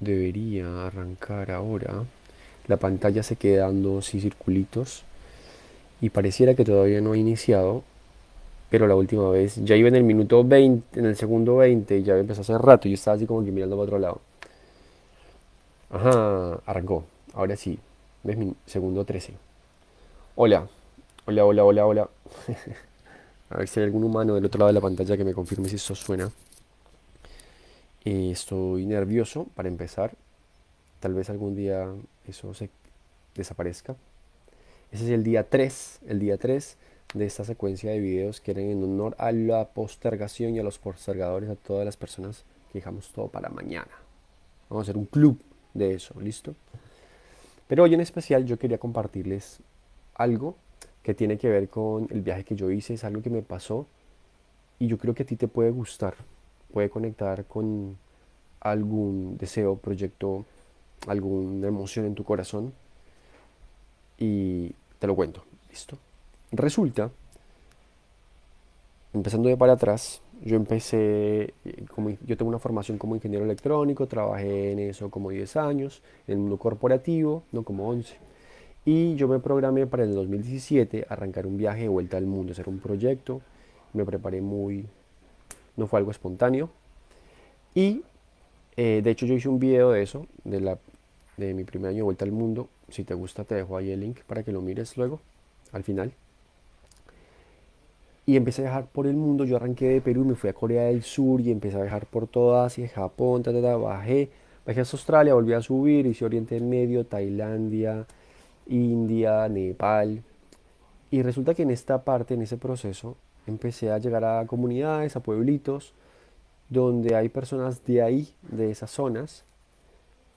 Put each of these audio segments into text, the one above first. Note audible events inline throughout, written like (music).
debería arrancar ahora. La pantalla se queda dando así circulitos y pareciera que todavía no ha iniciado, pero la última vez ya iba en el minuto 20, en el segundo 20 y ya empezó hace rato yo estaba así como que mirando para otro lado. Ajá, arrancó. Ahora sí. ¿Ves mi segundo 13? Hola. Hola, hola, hola, hola. (laughs) A ver si hay algún humano del otro lado de la pantalla que me confirme si esto suena. Eh, estoy nervioso para empezar. Tal vez algún día eso se desaparezca. Ese es el día 3, el día 3 de esta secuencia de videos que eran en honor a la postergación y a los postergadores, a todas las personas que dejamos todo para mañana. Vamos a hacer un club de eso, ¿listo? Pero hoy en especial yo quería compartirles algo que tiene que ver con el viaje que yo hice, es algo que me pasó y yo creo que a ti te puede gustar, puede conectar con algún deseo, proyecto, alguna emoción en tu corazón y te lo cuento, ¿listo? Resulta, empezando de para atrás, yo empecé, como, yo tengo una formación como ingeniero electrónico, trabajé en eso como 10 años, en el mundo corporativo, no como 11. Y yo me programé para el 2017 arrancar un viaje de vuelta al mundo, hacer un proyecto. Me preparé muy... No fue algo espontáneo. Y eh, de hecho yo hice un video de eso, de, la, de mi primer año de vuelta al mundo. Si te gusta te dejo ahí el link para que lo mires luego, al final. Y empecé a viajar por el mundo. Yo arranqué de Perú y me fui a Corea del Sur y empecé a viajar por toda Asia, Japón, ta, bajé. Bajé hasta Australia, volví a subir, hice Oriente Medio, Tailandia, India, Nepal. Y resulta que en esta parte, en ese proceso, empecé a llegar a comunidades, a pueblitos, donde hay personas de ahí, de esas zonas,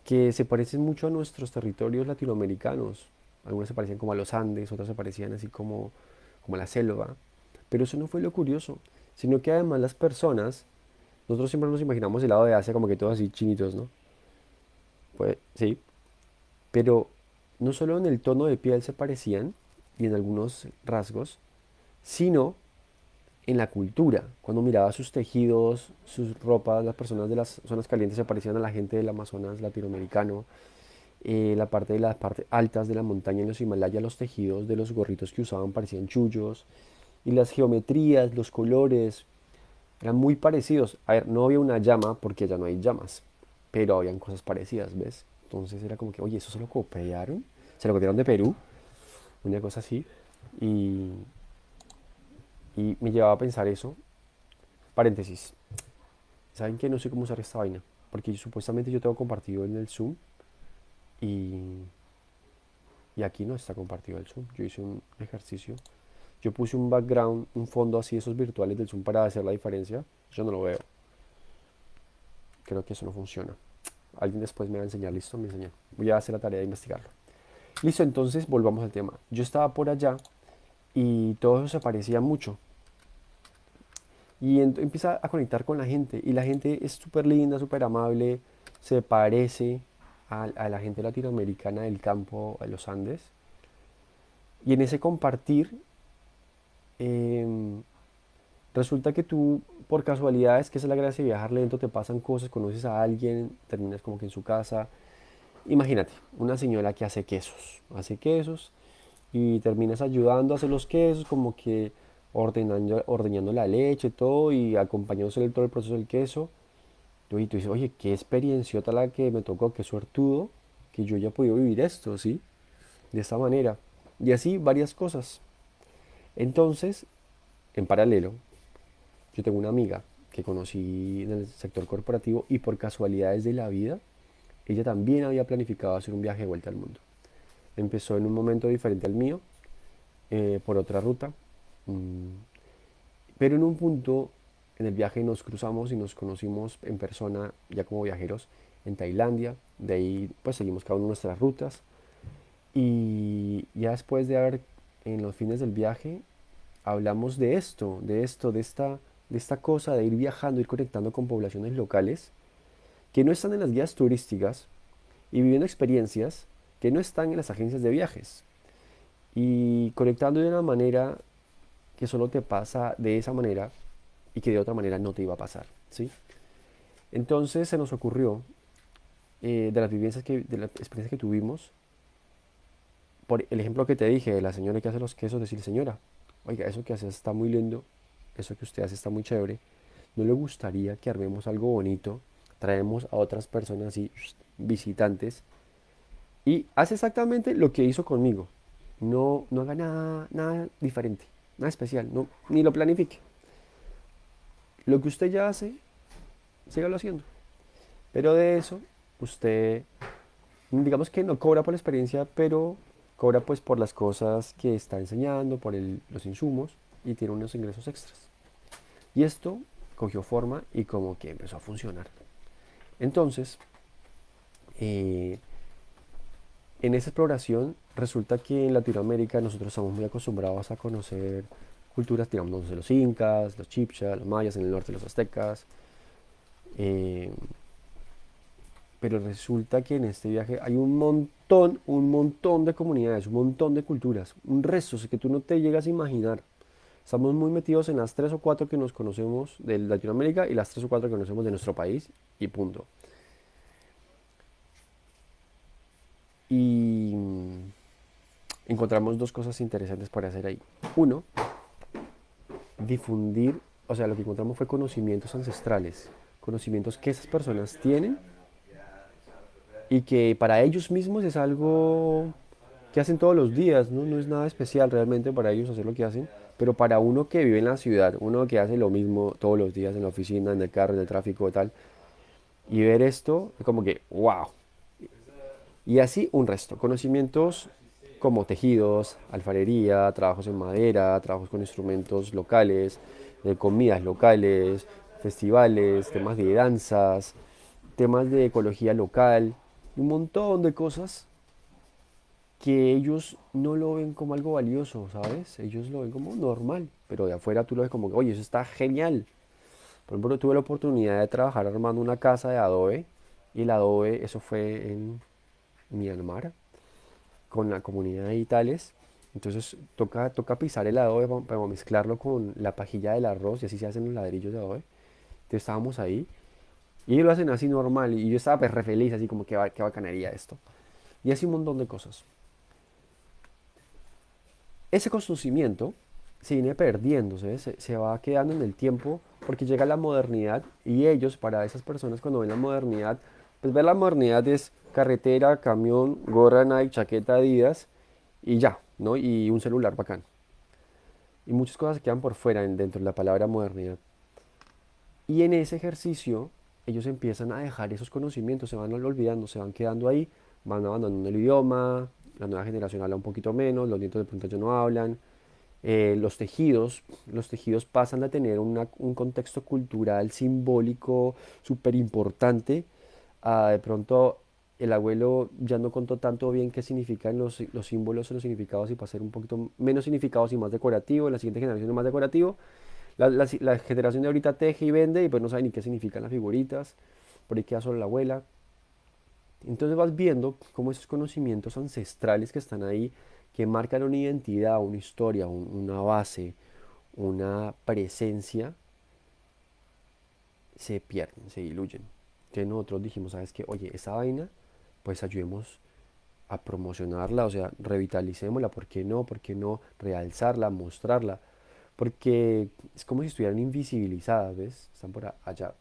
que se parecen mucho a nuestros territorios latinoamericanos. Algunas se parecían como a los Andes, otras se parecían así como, como a la selva. Pero eso no fue lo curioso, sino que además las personas, nosotros siempre nos imaginamos el lado de Asia como que todos así chinitos, ¿no? Pues sí, pero no solo en el tono de piel se parecían y en algunos rasgos, sino en la cultura. Cuando miraba sus tejidos, sus ropas, las personas de las zonas calientes se parecían a la gente del Amazonas latinoamericano. Eh, la parte de las partes altas de la montaña en los Himalayas, los tejidos de los gorritos que usaban parecían chullos. Y las geometrías, los colores, eran muy parecidos. A ver, no había una llama porque ya no hay llamas, pero habían cosas parecidas, ¿ves? Entonces era como que, oye, eso se lo copiaron, se lo copiaron de Perú, una cosa así. Y, y me llevaba a pensar eso. Paréntesis. ¿Saben qué? No sé cómo usar esta vaina. Porque supuestamente yo tengo compartido en el Zoom. Y, y aquí no está compartido el Zoom. Yo hice un ejercicio. Yo puse un background, un fondo así, esos virtuales del Zoom para hacer la diferencia. Yo no lo veo. Creo que eso no funciona. Alguien después me va a enseñar, listo, me enseña. Voy a hacer la tarea de investigarlo. Listo, entonces volvamos al tema. Yo estaba por allá y todo eso se parecía mucho. Y empieza a conectar con la gente. Y la gente es súper linda, súper amable, se parece a, la gente latinoamericana del campo, de los Andes. Y en ese compartir, em, resulta que tú por casualidades, que es la gracia de viajar lento, te pasan cosas, conoces a alguien, terminas como que en su casa. Imagínate, una señora que hace quesos, hace quesos y terminas ayudando a hacer los quesos, como que ordenando, ordeñando la leche, todo y acompañándose todo el proceso del queso. Y tú dices, oye, qué experiencia la que me tocó, qué suertudo, que yo ya he podido vivir esto, ¿sí? De esta manera. Y así varias cosas. Entonces, en paralelo, yo tengo una amiga que conocí en el sector corporativo y por casualidades de la vida, ella también había planificado hacer un viaje de vuelta al mundo. Empezó en un momento diferente al mío, eh, por otra ruta, pero en un punto en el viaje nos cruzamos y nos conocimos en persona ya como viajeros en Tailandia, de ahí pues seguimos cada de nuestras rutas. Y ya después de haber en los fines del viaje hablamos de esto, de esto, de esta de esta cosa de ir viajando, ir conectando con poblaciones locales que no están en las guías turísticas y viviendo experiencias que no están en las agencias de viajes. Y conectando de una manera que solo te pasa de esa manera y que de otra manera no te iba a pasar, ¿sí? Entonces se nos ocurrió eh, de las vivencias que, de la experiencia que tuvimos, por el ejemplo que te dije de la señora que hace los quesos, decir, señora, oiga, eso que hace está muy lindo, eso que usted hace está muy chévere, ¿no le gustaría que armemos algo bonito? Traemos a otras personas y visitantes y hace exactamente lo que hizo conmigo. No, no haga nada, nada diferente, nada especial, ni lo planifique. Lo que usted ya hace, sígalo haciendo. Pero de eso, usted, digamos que no cobra por la experiencia, pero cobra pues por las cosas que está enseñando, por los insumos y tiene unos ingresos extras. Y esto cogió forma y como que empezó a funcionar. Entonces, eh, en esa exploración resulta que en Latinoamérica nosotros estamos muy acostumbrados a conocer culturas, digamos, de los incas, los chipchas, los mayas, en el norte los aztecas. Eh, pero resulta que en este viaje hay un montón, un montón de comunidades, un montón de culturas, un resto que tú no te llegas a imaginar. Estamos muy metidos en las tres o cuatro que nos conocemos de Latinoamérica y las tres o cuatro que conocemos de nuestro país y punto. Y encontramos dos cosas interesantes para hacer ahí. Uno, difundir, o sea, lo que encontramos fue conocimientos ancestrales, conocimientos que esas personas tienen y que para ellos mismos es algo que hacen todos los días, ¿no? no es nada especial realmente para ellos hacer lo que hacen, pero para uno que vive en la ciudad, uno que hace lo mismo todos los días en la oficina, en el carro, en el tráfico y tal, y ver esto es como que, wow. Y así un resto, conocimientos como tejidos, alfarería, trabajos en madera, trabajos con instrumentos locales, de comidas locales, festivales, temas de danzas, temas de ecología local, un montón de cosas que ellos no lo ven como algo valioso, ¿sabes? Ellos lo ven como normal, pero de afuera tú lo ves como, oye, eso está genial. Por ejemplo, tuve la oportunidad de trabajar armando una casa de adobe y el adobe, eso fue en Myanmar, con la comunidad de Itales. Entonces toca, toca pisar el adobe para, mezclarlo con la pajilla del arroz y así se hacen los ladrillos de adobe. Entonces estábamos ahí y lo hacen así normal y yo estaba pues re feliz, así como que qué bacanería esto. Y así un montón de cosas. Ese conocimiento se viene perdiéndose, se, se va quedando en el tiempo porque llega la modernidad y ellos, para esas personas cuando ven la modernidad, pues ver la modernidad es carretera, camión, gorra Nike, chaqueta Adidas y ya, ¿no? Y un celular bacán. Y muchas cosas quedan por fuera dentro de la palabra modernidad. Y en ese ejercicio ellos empiezan a dejar esos conocimientos, se van olvidando, se van quedando ahí, van abandonando el idioma, la nueva generación habla un poquito menos, los nietos de pronto ya no hablan. Eh, los tejidos, los tejidos pasan a tener un contexto cultural simbólico súper importante. De pronto el abuelo ya no contó tanto bien qué significan los, los símbolos o los significados y para ser un poquito menos significados y más decorativo, la siguiente generación es más decorativo. La, la, generación de ahorita teje y vende y pues no sabe ni qué significan las figuritas, por ahí queda solo la abuela. Entonces vas viendo cómo esos conocimientos ancestrales que están ahí, que marcan una identidad, una historia, una base, una presencia, se pierden, se diluyen. Entonces nosotros dijimos, ¿sabes qué? Oye, esa vaina pues ayudemos a promocionarla, o sea, revitalicémosla, ¿por qué no? ¿Por qué no realzarla, mostrarla? Porque es como si estuvieran invisibilizadas, ¿ves? Están por allá.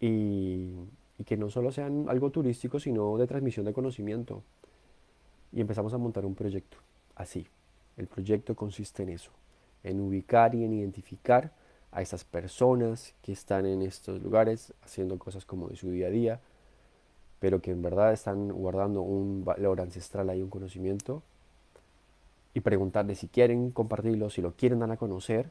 Y, y que no solo sean algo turístico, sino de transmisión de conocimiento. Y empezamos a montar un proyecto, así. El proyecto consiste en eso, en ubicar y en identificar a esas personas que están en estos lugares haciendo cosas como de su día a día, pero que en verdad están guardando un valor ancestral ahí, un conocimiento, y preguntarles si quieren compartirlo, si lo quieren dar a conocer.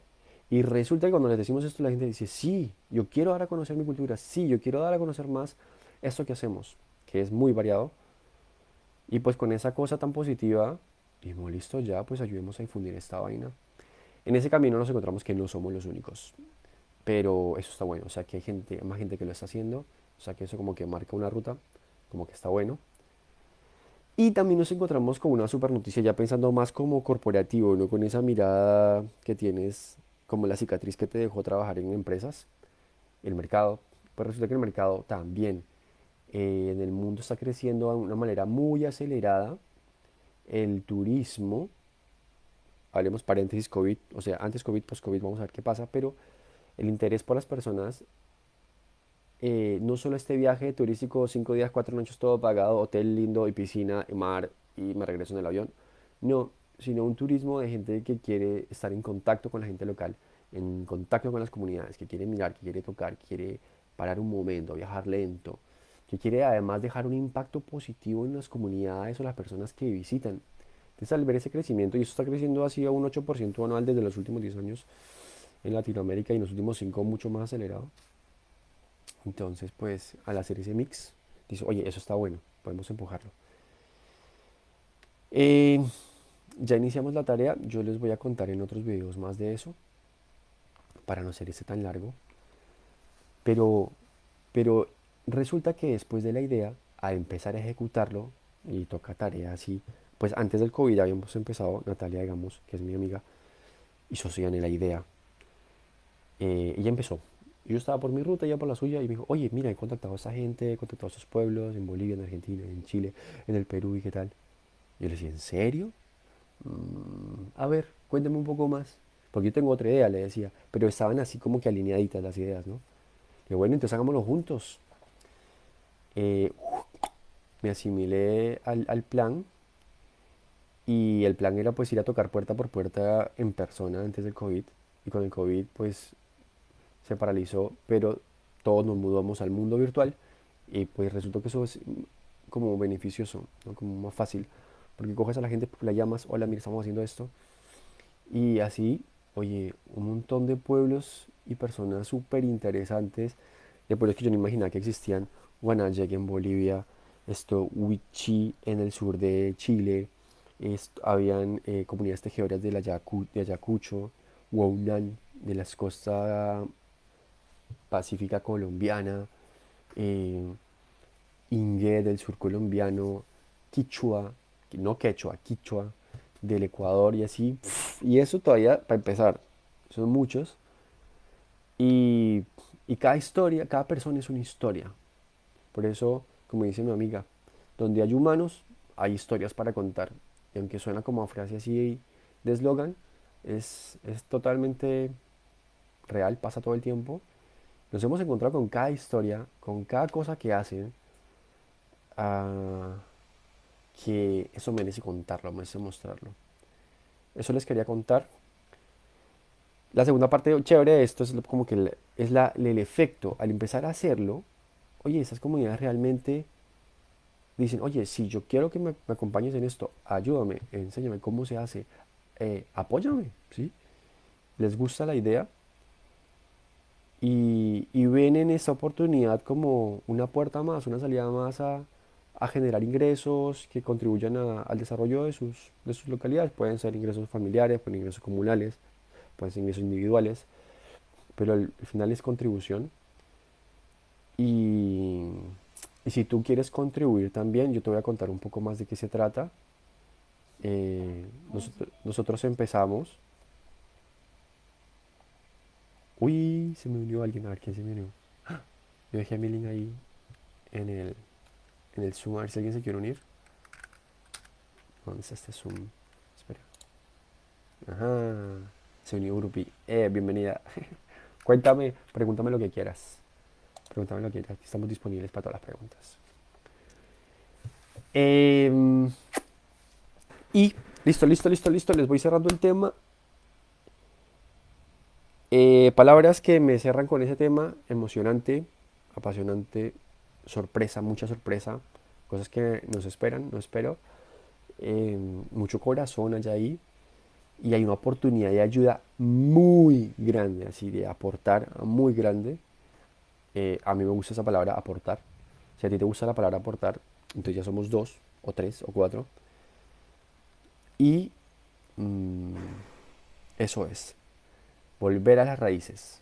Y resulta que cuando les decimos esto, la gente dice, sí, yo quiero dar a conocer mi cultura, sí, yo quiero dar a conocer más esto que hacemos, que es muy variado. Y pues con esa cosa tan positiva, dijimos, listo, ya, pues ayudemos a difundir esta vaina. En ese camino nos encontramos que no somos los únicos, pero eso está bueno, o sea que hay gente, más gente que lo está haciendo, o sea que eso como que marca una ruta como que está bueno. Y también nos encontramos con una super noticia, ya pensando más como corporativo, no con esa mirada que tienes como la cicatriz que te dejó trabajar en empresas, el mercado. Pues resulta que el mercado también eh, en el mundo está creciendo de una manera muy acelerada. El turismo, hablemos paréntesis COVID, o sea, antes COVID, post COVID, vamos a ver qué pasa, pero el interés por las personas, eh, no solo este viaje turístico, cinco días, cuatro noches, todo pagado, hotel lindo y piscina, y mar, y me regreso en el avión, no, sino un turismo de gente que quiere estar en contacto con la gente local, en contacto con las comunidades, que quiere mirar, que quiere tocar, que quiere parar un momento, viajar lento, que quiere además dejar un impacto positivo en las comunidades o las personas que visitan. Entonces al ver ese crecimiento, y esto está creciendo así a un 8% anual desde los últimos 10 años en Latinoamérica y en los últimos 5 mucho más acelerado. Entonces pues al hacer ese mix, dice, oye, eso está bueno, podemos empujarlo. Eh, ya iniciamos la tarea, yo les voy a contar en otros videos más de eso, para no ser ese tan largo. Pero, pero resulta que después de la idea, a empezar a ejecutarlo, y toca tarea así, pues antes del COVID habíamos empezado, Natalia, digamos, que es mi amiga, y en la idea. Eh, ella empezó. Yo estaba por mi ruta, ella por la suya, y me dijo, oye, mira, he contactado a esa gente, he contactado a esos pueblos, en Bolivia, en Argentina, en Chile, en el Perú, y qué tal. Yo le decía, ¿en serio? Mm, a ver, cuéntame un poco más. Porque yo tengo otra idea, le decía. Pero estaban así como que alineaditas las ideas, ¿no? Y bueno, entonces hagámoslo juntos. Eh, me asimilé al, plan. Y el plan era pues ir a tocar puerta por puerta en persona antes del COVID. Y con el COVID pues se paralizó. Pero todos nos mudamos al mundo virtual. Y pues resultó que eso es como beneficioso, ¿no? como más fácil porque coges a la gente, la llamas, hola, mira, estamos haciendo esto. Y así, oye, un montón de pueblos y personas súper interesantes, de pueblos que yo no imaginaba que existían. Guanayek en Bolivia, esto, Huichi en el sur de Chile, habían eh, comunidades tejedoras de, la de Ayacucho, Huaunan de las costas pacífica colombiana, eh, del sur colombiano, Quichua, no quechua, quichua, del Ecuador y así. Y eso todavía, para empezar, son muchos. Y, cada historia, cada persona es una historia. Por eso, como dice mi amiga, donde hay humanos, hay historias para contar. Y aunque suena como a frase así de eslogan, es, es, totalmente real, pasa todo el tiempo. Nos hemos encontrado con cada historia, con cada cosa que hacen. Uh, que eso merece contarlo, merece mostrarlo. Eso les quería contar. La segunda parte chévere de esto es como que es la, el efecto. Al empezar a hacerlo, oye, esas comunidades realmente dicen, oye, si yo quiero que me, acompañes en esto, ayúdame, enséñame cómo se hace, eh, apóyame, ¿sí? Les gusta la idea y, y ven en esta oportunidad como una puerta más, una salida más a, generar ingresos que contribuyan al desarrollo de sus, de sus localidades. Pueden ser ingresos familiares, pueden ser ingresos comunales, pueden ser ingresos individuales, pero al, final es contribución. Y, si tú quieres contribuir también, yo te voy a contar un poco más de qué se trata. Eh, nosotros, empezamos. Uy, se me unió alguien. A ver quién se me unió. Yo dejé a mi link ahí en el, en el Zoom, a ver si alguien se quiere unir. ¿Dónde está este Zoom? Espera. Ajá. Se unió Grupi. Eh, bienvenida. (laughs) Cuéntame, pregúntame lo que quieras. Pregúntame lo que quieras. Estamos disponibles para todas las preguntas. Em, y listo, listo, listo, listo. Les voy cerrando el tema. Eh, palabras que me cerran con ese tema. Emocionante, apasionante, sorpresa, mucha sorpresa, cosas que nos esperan, no espero. Eh, mucho corazón allá ahí y hay una oportunidad de ayuda muy grande, así de aportar, muy grande. Eh, a mí me gusta esa palabra, aportar. Si a ti te gusta la palabra aportar, entonces ya somos dos, o tres, o cuatro. Y mm, eso es, volver a las raíces,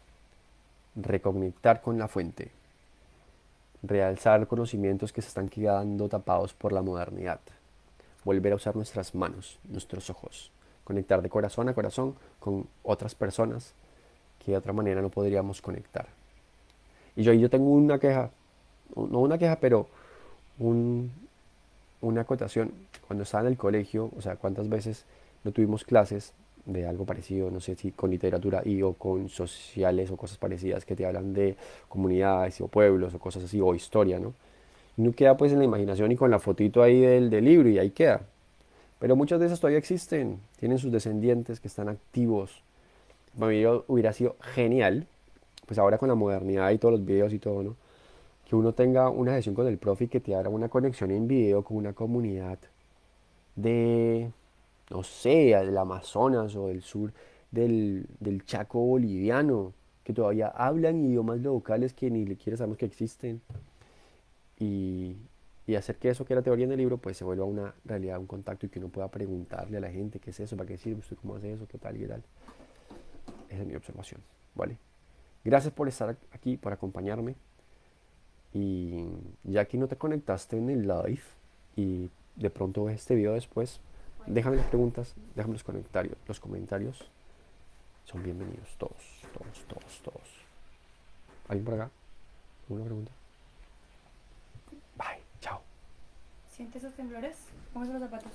reconectar con la fuente realzar conocimientos que se están quedando tapados por la modernidad, volver a usar nuestras manos, nuestros ojos, conectar de corazón a corazón con otras personas que de otra manera no podríamos conectar. Y yo, yo tengo una queja, no una queja, pero un, una acotación. Cuando estaba en el colegio, o sea, cuántas veces no tuvimos clases de algo parecido, no sé si con literatura y o con sociales o cosas parecidas que te hablan de comunidades o pueblos o cosas así, o historia, ¿no? No queda pues en la imaginación y con la fotito ahí del, del libro y ahí queda. Pero muchas de esas todavía existen, tienen sus descendientes que están activos. Para hubiera sido genial, pues ahora con la modernidad y todos los videos y todo, ¿no? Que uno tenga una sesión con el profe y que te haga una conexión en video con una comunidad de, no sé, del Amazonas o del sur del, del Chaco boliviano, que todavía hablan idiomas locales que ni siquiera sabemos que existen. Y, y hacer que eso que era teoría en el libro pues se vuelva una realidad, un contacto y que uno pueda preguntarle a la gente qué es eso, para qué sirve, usted cómo hace eso, qué tal y tal. Esa es mi observación, ¿vale? Gracias por estar aquí, por acompañarme. Y ya que no te conectaste en el live y de pronto ves este video después, déjame las preguntas, déjame los comentarios. Los comentarios son bienvenidos, todos, todos, todos, todos. ¿Alguien por acá? ¿Alguna pregunta? Bye, chao. ¿Sientes esos temblores? Póngase los zapatos.